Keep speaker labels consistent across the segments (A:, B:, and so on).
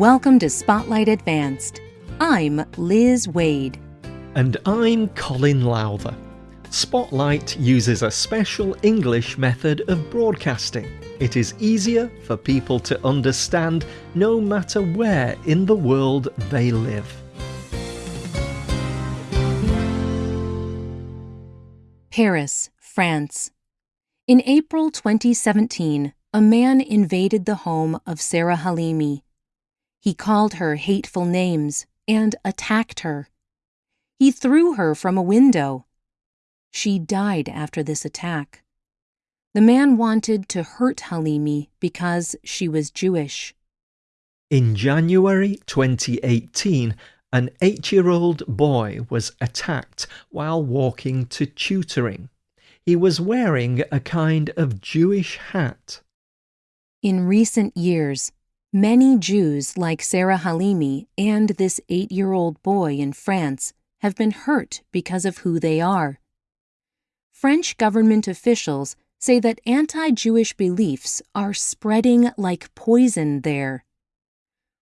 A: Welcome to Spotlight Advanced. I'm Liz Waid.
B: And I'm Colin Lowther. Spotlight uses a special English method of broadcasting. It is easier for people to understand no matter where in the world they live.
A: Paris, France. In April 2017, a man invaded the home of Sarah Halimi. He called her hateful names and attacked her. He threw her from a window. She died after this attack. The man wanted to hurt Halimi because she was Jewish.
B: In January 2018, an eight year old boy was attacked while walking to tutoring. He was wearing a kind of Jewish hat.
A: In recent years, many Jews like Sarah Halimi and this eight year old boy in France have been hurt because of who they are. French government officials say that anti Jewish beliefs are spreading like poison there.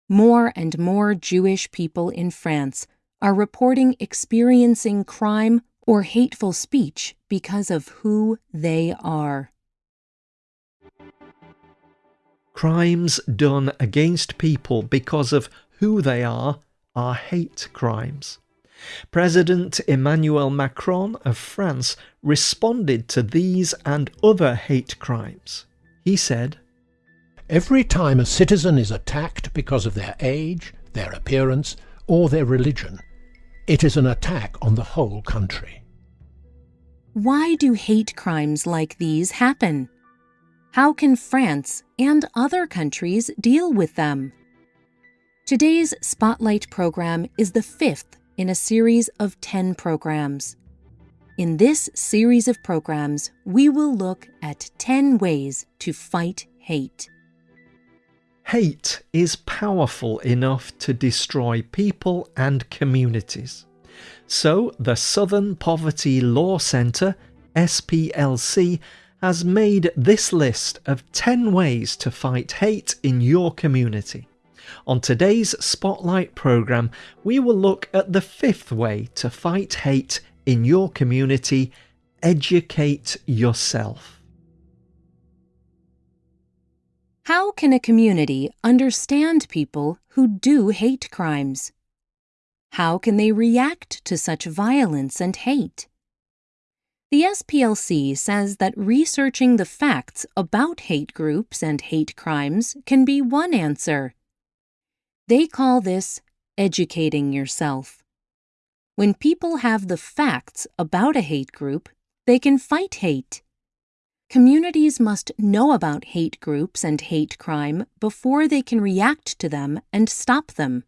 A: More and more Jewish people in France are reporting experiencing crime or hateful speech because of who they are.
B: Crimes done against people because of who they are are hate crimes. President Emmanuel Macron of France responded to these and other hate crimes. He said,
C: Every time a citizen is attacked because of their age, their appearance, or their religion, it is an attack on the whole country.
A: Why do hate crimes like these happen? How can France and other countries deal with them? Today's Spotlight program is the fifth in a series of 10 programs. In this series of programs, we will look at 10 ways to fight hate.
B: Hate is powerful enough to destroy people and communities. So, the Southern Poverty Law Centre, SPLC, has made this list of 10 ways to fight hate in your community. On today's Spotlight programme, we will look at the fifth way to fight hate in your community educate yourself.
A: How can a community understand people who do hate crimes? How can they react to such violence and hate? The SPLC says that researching the facts about hate groups and hate crimes can be one answer. They call this educating yourself. When people have the facts about a hate group, they can fight hate. Communities must know about hate groups and hate crime before they can react to them and stop them.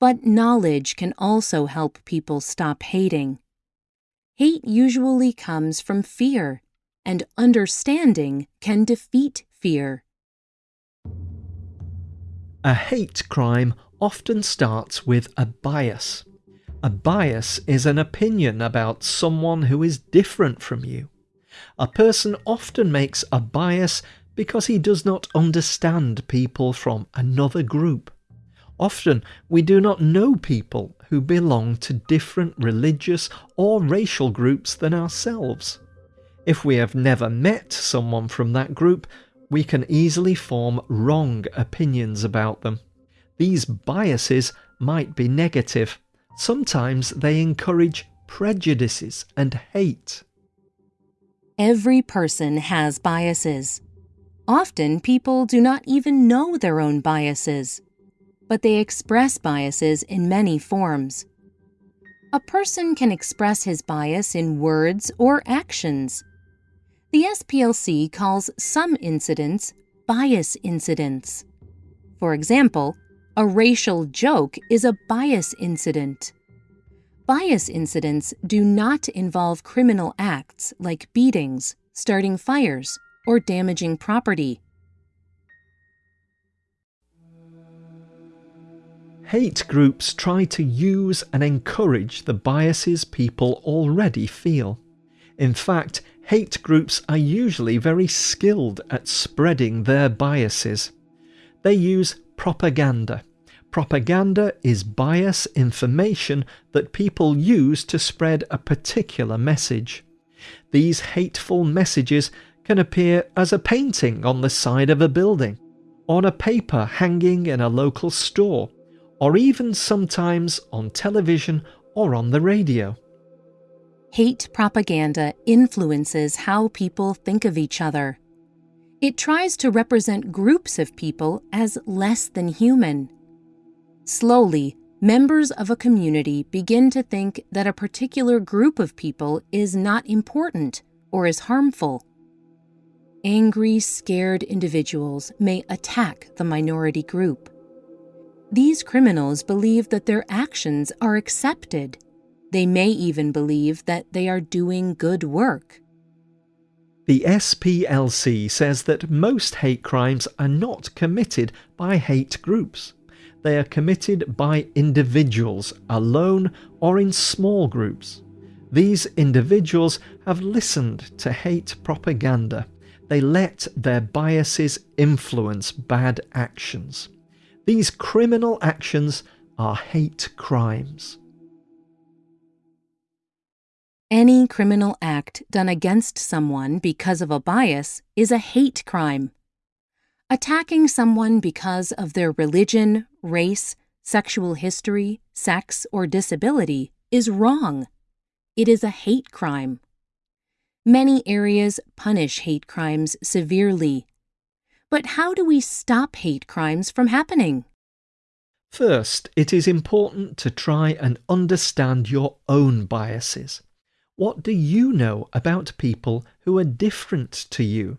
A: But knowledge can also help people stop hating. Hate usually comes from fear, and understanding can defeat fear.
B: A hate crime often starts with a bias. A bias is an opinion about someone who is different from you. A person often makes a bias because he does not understand people from another group. Often we do not know people who belong to different religious or racial groups than ourselves. If we have never met someone from that group, we can easily form wrong opinions about them. These biases might be negative. Sometimes they encourage prejudices and hate.
A: Every person has biases. Often people do not even know their own biases, but they express biases in many forms. A person can express his bias in words or actions. The SPLC calls some incidents bias incidents. For example, a racial joke is a bias incident. Bias incidents do not involve criminal acts like beatings, starting fires, or damaging property.
B: Hate groups try to use and encourage the biases people already feel. In fact, hate groups are usually very skilled at spreading their biases. They use propaganda. Propaganda is bias information that people use to spread a particular message. These hateful messages can appear as a painting on the side of a building, on a paper hanging in a local store, or even sometimes on television or on the radio.
A: Hate propaganda influences how people think of each other. It tries to represent groups of people as less than human. Slowly, members of a community begin to think that a particular group of people is not important or is harmful. Angry, scared individuals may attack the minority group. These criminals believe that their actions are accepted. They may even believe that they are doing good work.
B: The SPLC says that most hate crimes are not committed by hate groups. They are committed by individuals, alone or in small groups. These individuals have listened to hate propaganda. They let their biases influence bad actions. These criminal actions are hate crimes.
A: Any criminal act done against someone because of a bias is a hate crime. Attacking someone because of their religion, race, sexual history, sex, or disability is wrong. It is a hate crime. Many areas punish hate crimes severely. But how do we stop hate crimes from happening?
B: First, it is important to try and understand your own biases. What do you know about people who are different to you?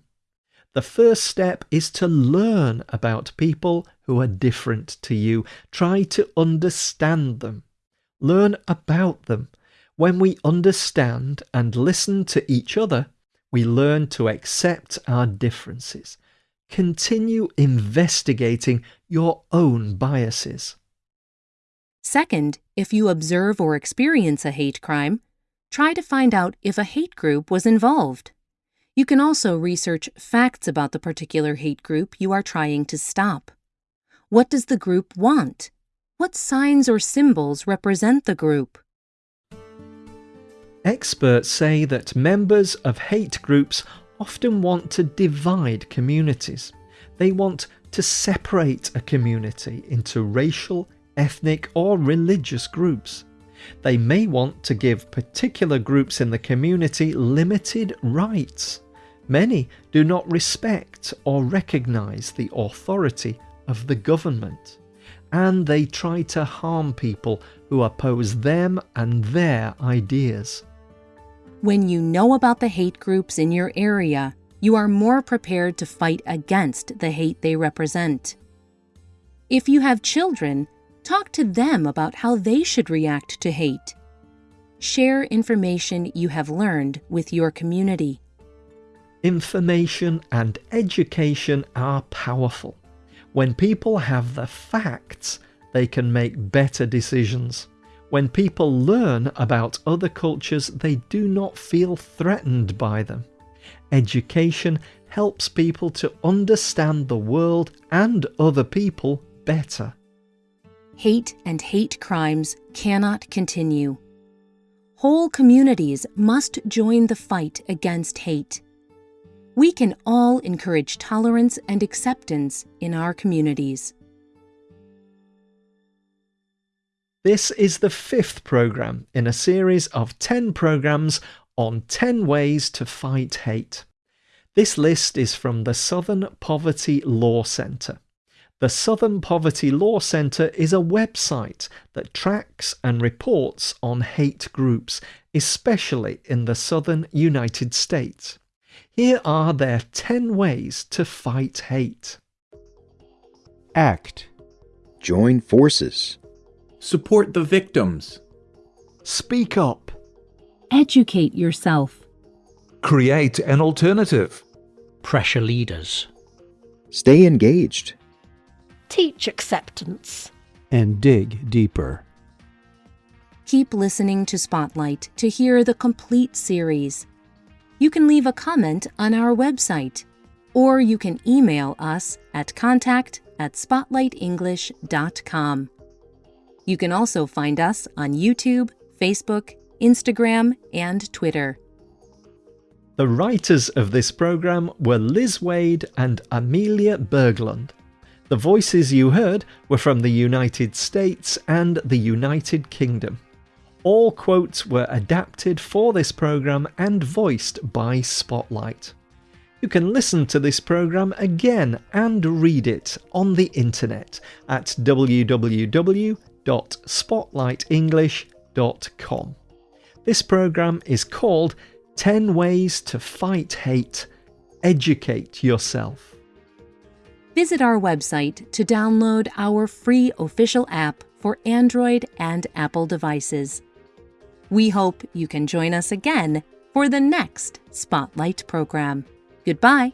B: The first step is to learn about people who are different to you. Try to understand them. Learn about them. When we understand and listen to each other, we learn to accept our differences. Continue investigating your own biases.
A: Second, if you observe or experience a hate crime, try to find out if a hate group was involved. You can also research facts about the particular hate group you are trying to stop. What does the group want? What signs or symbols represent the group?
B: Experts say that members of hate groups often want to divide communities. They want to separate a community into racial, ethnic, or religious groups. They may want to give particular groups in the community limited rights. Many do not respect or recognize the authority of the government, and they try to harm people who oppose them and their ideas.
A: When you know about the hate groups in your area, you are more prepared to fight against the hate they represent. If you have children, Talk to them about how they should react to hate. Share information you have learned with your community.
B: Information and education are powerful. When people have the facts, they can make better decisions. When people learn about other cultures, they do not feel threatened by them. Education helps people to understand the world and other people better.
A: Hate and hate crimes cannot continue. Whole communities must join the fight against hate. We can all encourage tolerance and acceptance in our communities.
B: This is the fifth program in a series of 10 programs on 10 ways to fight hate. This list is from the Southern Poverty Law Centre. The Southern Poverty Law Center is a website that tracks and reports on hate groups, especially in the southern United States. Here are their 10 ways to fight hate.
D: Act. Join forces.
E: Support the victims.
B: Speak up.
A: Educate yourself.
F: Create an alternative.
C: Pressure leaders.
D: Stay engaged
G: teach acceptance,
H: and dig deeper.
A: Keep listening to Spotlight to hear the complete series. You can leave a comment on our website, or you can email us at contact at spotlightenglish.com. You can also find us on YouTube, Facebook, Instagram, and Twitter.
B: The writers of this program were Liz Waid and Amelia Berglund. The voices you heard were from the United States and the United Kingdom. All quotes were adapted for this program and voiced by Spotlight. You can listen to this program again and read it on the internet at www.spotlightenglish.com. This program is called 10 Ways to Fight Hate. Educate yourself.
A: Visit our website to download our free official app for Android and Apple devices. We hope you can join us again for the next Spotlight program. Goodbye.